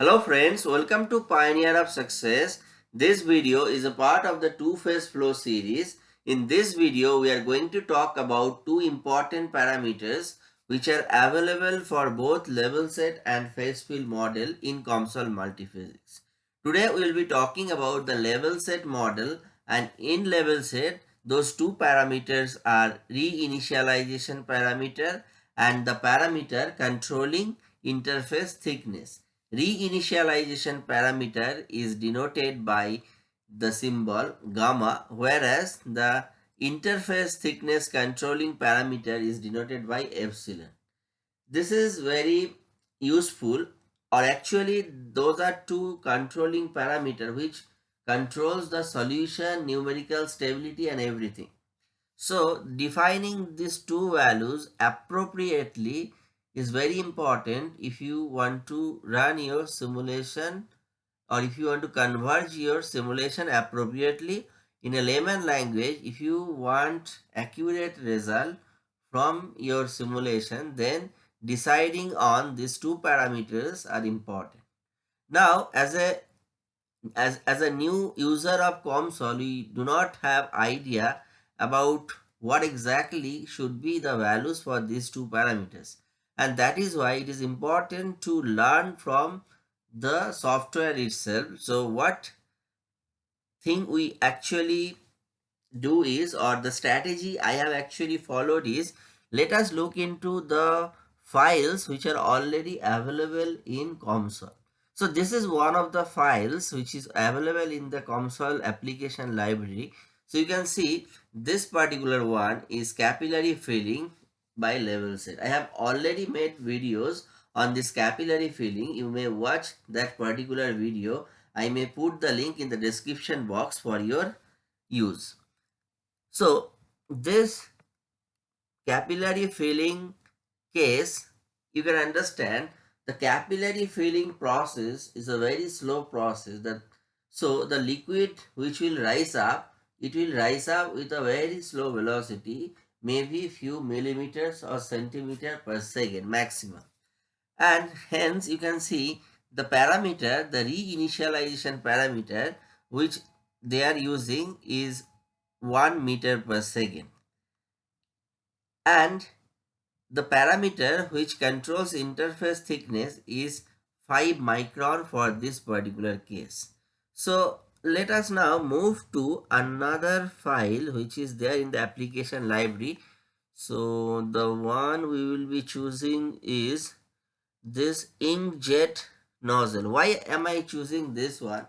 Hello friends, welcome to Pioneer of Success. This video is a part of the two-phase flow series. In this video, we are going to talk about two important parameters which are available for both level set and phase field model in COMSOL multiphysics. Today, we will be talking about the level set model and in level set, those two parameters are reinitialization parameter and the parameter controlling interface thickness. Reinitialization parameter is denoted by the symbol gamma whereas the interface thickness controlling parameter is denoted by epsilon. This is very useful or actually those are two controlling parameter which controls the solution, numerical stability and everything. So defining these two values appropriately is very important if you want to run your simulation or if you want to converge your simulation appropriately in a layman language. If you want accurate result from your simulation then deciding on these two parameters are important. Now as a as as a new user of COMSOL we do not have idea about what exactly should be the values for these two parameters and that is why it is important to learn from the software itself so what thing we actually do is or the strategy i have actually followed is let us look into the files which are already available in COMSOL. So this is one of the files which is available in the COMSOL application library. So you can see this particular one is capillary filling by level set. I have already made videos on this capillary filling. You may watch that particular video. I may put the link in the description box for your use. So this capillary filling case, you can understand the capillary filling process is a very slow process that so the liquid which will rise up, it will rise up with a very slow velocity maybe few millimeters or centimeter per second maximum. And hence you can see the parameter, the reinitialization parameter which they are using is 1 meter per second. And the parameter which controls interface thickness is 5 micron for this particular case. So let us now move to another file which is there in the application library. So the one we will be choosing is this inkjet nozzle. Why am i choosing this one?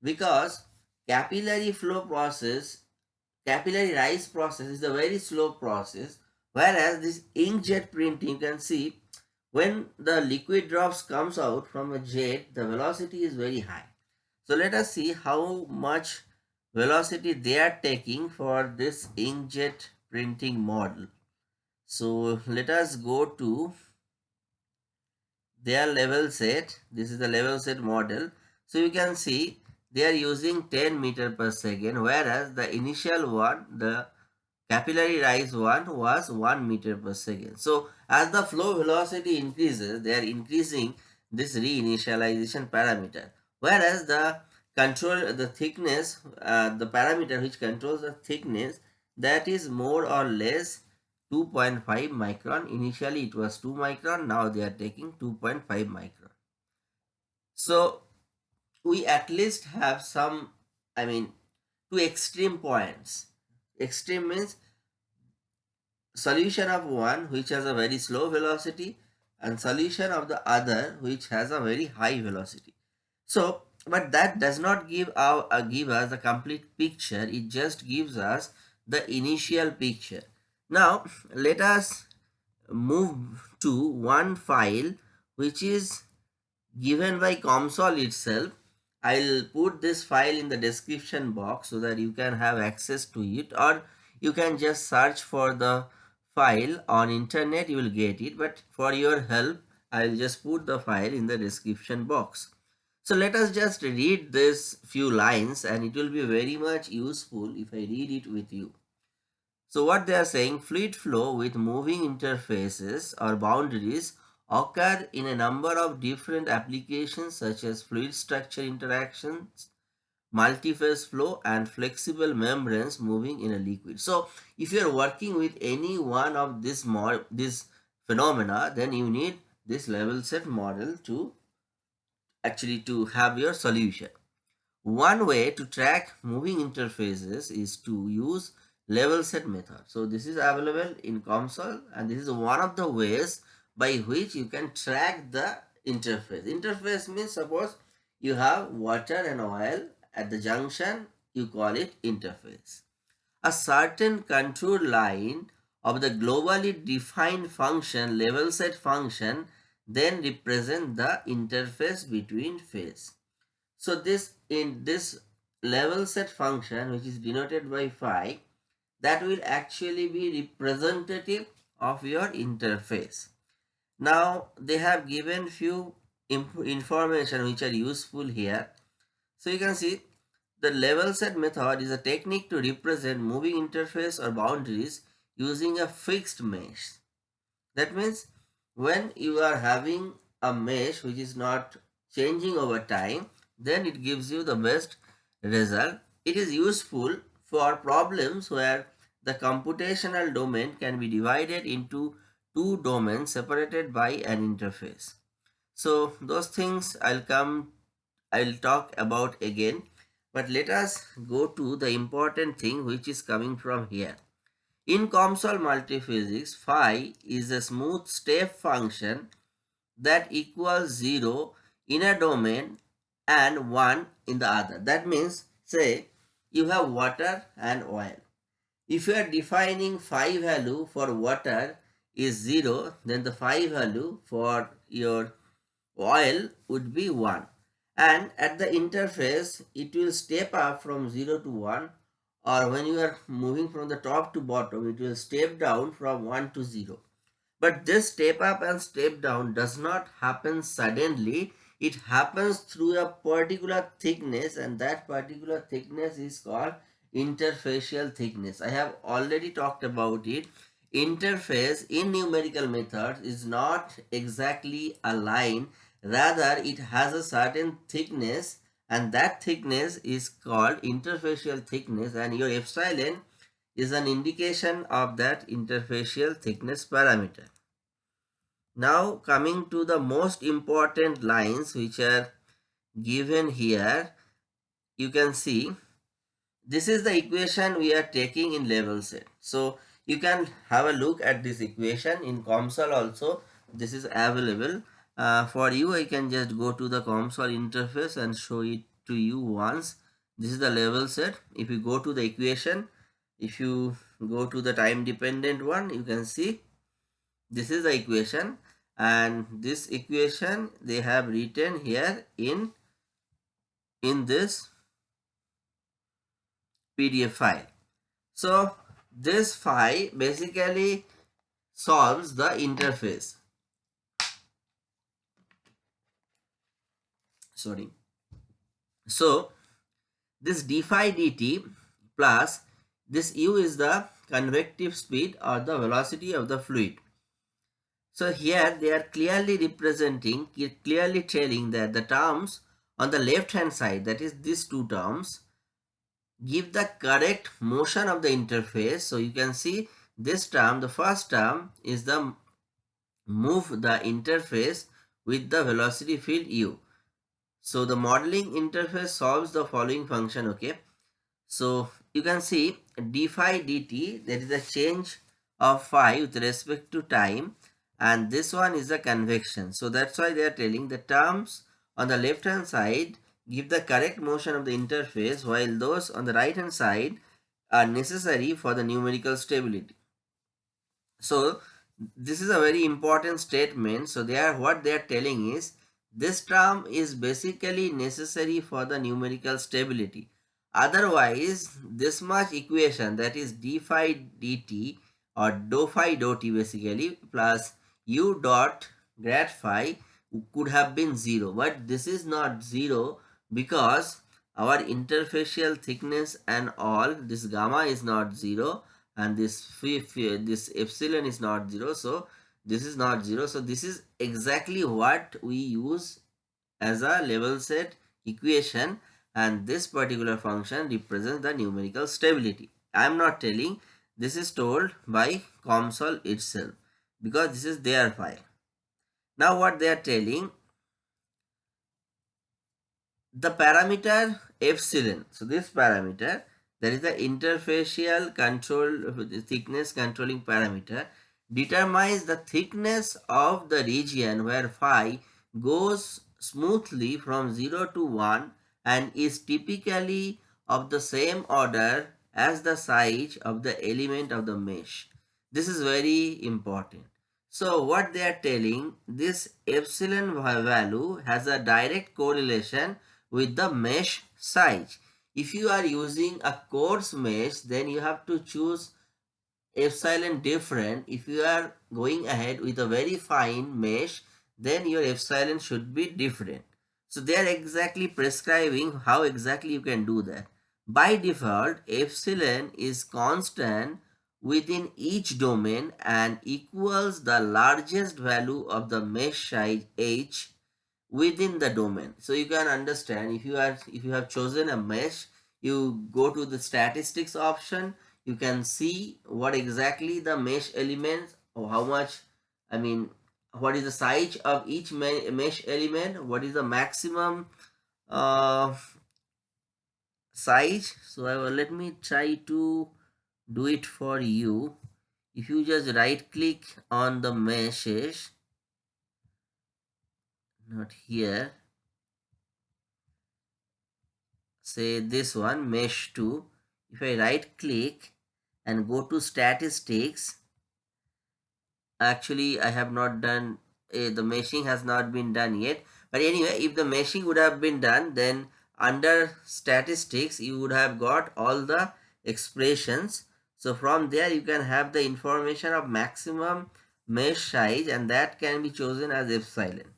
Because capillary flow process capillary rise process is a very slow process whereas this inkjet printing you can see when the liquid drops comes out from a jet the velocity is very high so let us see how much velocity they are taking for this inkjet printing model. So let us go to their level set. This is the level set model. So you can see they are using 10 meter per second whereas the initial one, the capillary rise one was 1 meter per second. So as the flow velocity increases, they are increasing this reinitialization parameter whereas the control the thickness uh, the parameter which controls the thickness that is more or less 2.5 micron. Initially it was 2 micron. Now they are taking 2.5 micron. So we at least have some i mean two extreme points. Extreme means solution of one which has a very slow velocity and solution of the other which has a very high velocity so, but that does not give, our, uh, give us the complete picture. It just gives us the initial picture. Now, let us move to one file which is given by COMSOL itself. I'll put this file in the description box so that you can have access to it or you can just search for the file on internet you will get it but for your help I'll just put the file in the description box. So let us just read this few lines and it will be very much useful if I read it with you. So what they are saying, fluid flow with moving interfaces or boundaries occur in a number of different applications such as fluid structure interactions, multi-phase flow and flexible membranes moving in a liquid. So if you are working with any one of this, this phenomena then you need this level set model to actually to have your solution. One way to track moving interfaces is to use level set method. So this is available in COMSOL and this is one of the ways by which you can track the interface. Interface means suppose you have water and oil at the junction, you call it interface. A certain control line of the globally defined function, level set function, then represent the interface between phase. So this in this level set function which is denoted by phi that will actually be representative of your interface. Now they have given few information which are useful here. So you can see the level set method is a technique to represent moving interface or boundaries using a fixed mesh. That means when you are having a mesh which is not changing over time, then it gives you the best result. It is useful for problems where the computational domain can be divided into two domains separated by an interface. So those things I'll come, I'll talk about again. But let us go to the important thing which is coming from here. In COMSOL multiphysics, phi is a smooth step function that equals 0 in a domain and 1 in the other. That means, say, you have water and oil. If you are defining phi value for water is 0, then the phi value for your oil would be 1. And at the interface, it will step up from 0 to 1 or when you are moving from the top to bottom, it will step down from 1 to 0. But this step up and step down does not happen suddenly. It happens through a particular thickness and that particular thickness is called interfacial thickness. I have already talked about it. Interface in numerical methods is not exactly a line. Rather, it has a certain thickness and that thickness is called interfacial thickness and your epsilon is an indication of that interfacial thickness parameter. Now coming to the most important lines which are given here, you can see this is the equation we are taking in level set. So you can have a look at this equation in COMSOL also. This is available. Uh, for you, I can just go to the COMSOL interface and show it to you once. This is the level set. If you go to the equation, if you go to the time dependent one, you can see this is the equation and this equation they have written here in in this PDF file. So this file basically solves the interface. Sorry. So this d phi dt plus this u is the convective speed or the velocity of the fluid. So here they are clearly representing, clearly telling that the terms on the left hand side, that is these two terms, give the correct motion of the interface. So you can see this term, the first term is the move the interface with the velocity field u. So the modeling interface solves the following function, okay. So you can see d phi dt, there is a change of phi with respect to time and this one is the convection. So that's why they are telling the terms on the left hand side give the correct motion of the interface while those on the right hand side are necessary for the numerical stability. So this is a very important statement. So they are what they are telling is this term is basically necessary for the numerical stability. Otherwise, this much equation that is d phi dt or dou phi dou t basically plus u dot grad phi could have been 0 but this is not 0 because our interfacial thickness and all this gamma is not 0 and this this epsilon is not 0 so this is not 0 so this is exactly what we use as a level set equation. And this particular function represents the numerical stability. I am not telling this is told by COMSOL itself because this is their file. Now what they are telling the parameter epsilon. So this parameter that is the interfacial control thickness controlling parameter determines the thickness of the region where phi goes smoothly from 0 to 1 and is typically of the same order as the size of the element of the mesh. This is very important. So what they are telling, this epsilon value has a direct correlation with the mesh size. If you are using a coarse mesh, then you have to choose epsilon different. If you are going ahead with a very fine mesh, then your epsilon should be different. So they are exactly prescribing how exactly you can do that. By default, epsilon is constant within each domain and equals the largest value of the mesh size h within the domain. So you can understand if you are if you have chosen a mesh, you go to the statistics option, you can see what exactly the mesh elements or how much I mean what is the size of each mesh element, what is the maximum uh, size. So I will, let me try to do it for you. If you just right click on the meshes, not here, say this one mesh 2. If I right click and go to statistics, actually I have not done uh, the meshing has not been done yet. But anyway if the meshing would have been done then under statistics you would have got all the expressions. So from there you can have the information of maximum mesh size and that can be chosen as epsilon.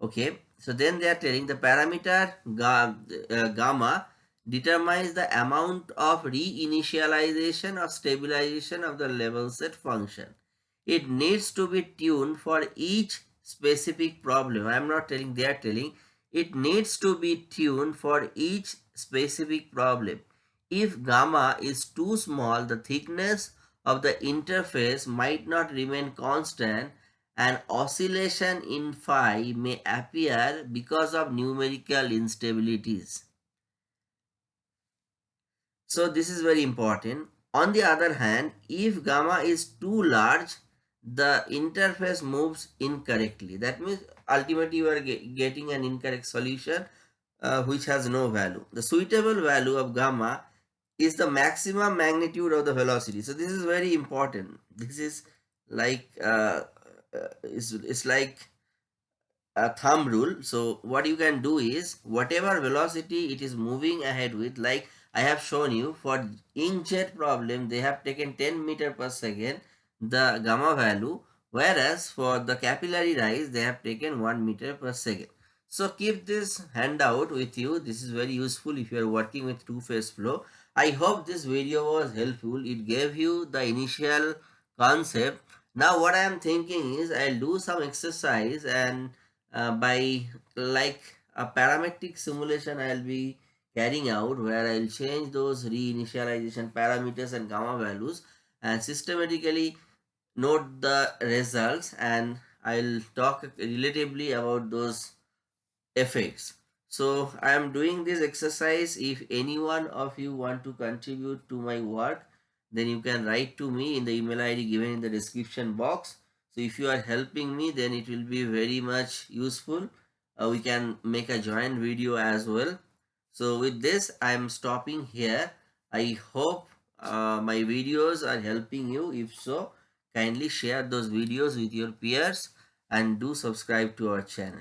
Okay? So then they are telling the parameter ga, uh, gamma determines the amount of reinitialization or stabilization of the level set function it needs to be tuned for each specific problem. I am not telling, they are telling. It needs to be tuned for each specific problem. If gamma is too small, the thickness of the interface might not remain constant and oscillation in phi may appear because of numerical instabilities. So this is very important. On the other hand, if gamma is too large, the interface moves incorrectly. That means ultimately you are get, getting an incorrect solution uh, which has no value. The suitable value of gamma is the maximum magnitude of the velocity. So this is very important. This is like uh, uh, it's, it's like a thumb rule. So what you can do is whatever velocity it is moving ahead with like I have shown you for inkjet problem they have taken 10 meter per second the gamma value whereas for the capillary rise they have taken 1 meter per second. So keep this handout with you. This is very useful if you are working with two-phase flow. I hope this video was helpful. It gave you the initial concept. Now what I am thinking is I'll do some exercise and uh, by like a parametric simulation I'll be carrying out where I'll change those reinitialization parameters and gamma values and systematically note the results and I'll talk relatively about those effects. So I am doing this exercise. If any one of you want to contribute to my work, then you can write to me in the email ID given in the description box. So if you are helping me, then it will be very much useful. Uh, we can make a joint video as well. So with this, I am stopping here. I hope uh, my videos are helping you. If so, Kindly share those videos with your peers and do subscribe to our channel.